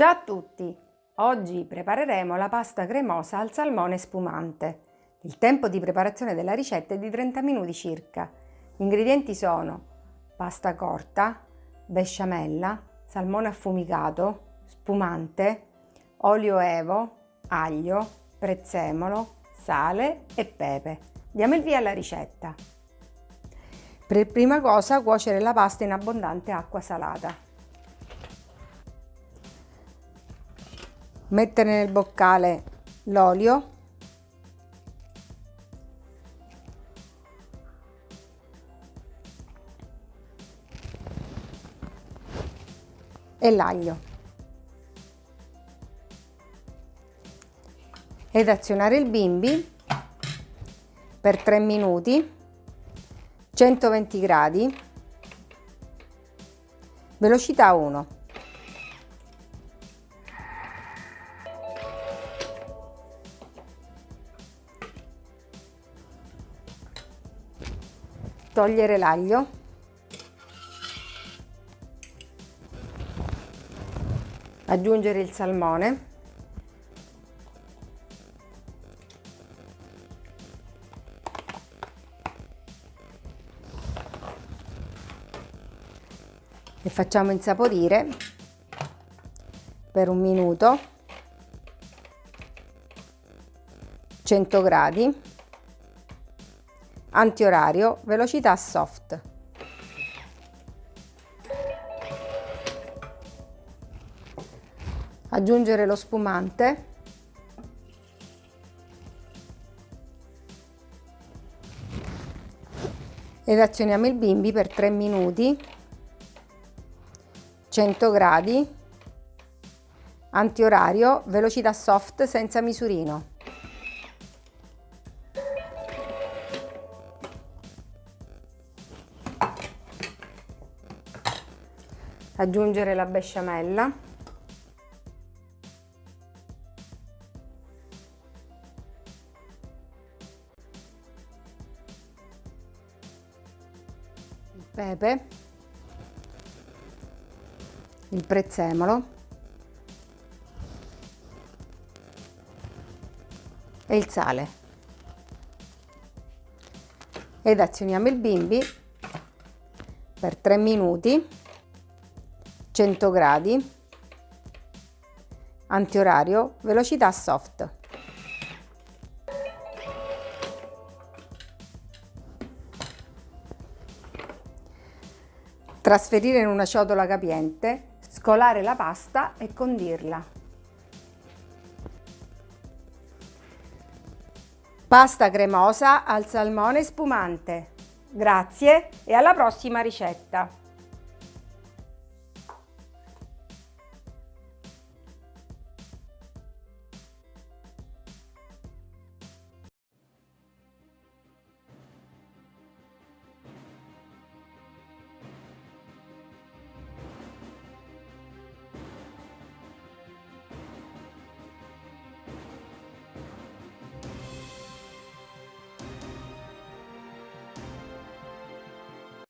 Ciao a tutti! Oggi prepareremo la pasta cremosa al salmone spumante. Il tempo di preparazione della ricetta è di 30 minuti circa. Gli ingredienti sono pasta corta, besciamella, salmone affumicato, spumante, olio evo, aglio, prezzemolo, sale e pepe. Diamo il via alla ricetta. Per prima cosa cuocere la pasta in abbondante acqua salata. Mettere nel boccale l'olio. E l'aglio. Ed azionare il bimbi per 3 minuti 120 gradi velocità 1 togliere l'aglio. Aggiungere il salmone. E facciamo insaporire per un minuto 100 gradi antiorario, velocità soft. Aggiungere lo spumante. Ed azioniamo il bimbi per 3 minuti, 100 gradi, antiorario, velocità soft senza misurino. Aggiungere la besciamella. Il pepe. Il prezzemolo. E il sale. Ed azioniamo il bimbi per 3 minuti 100 gradi, antiorario, velocità soft. Trasferire in una ciotola capiente, scolare la pasta e condirla. Pasta cremosa al salmone spumante. Grazie e alla prossima ricetta!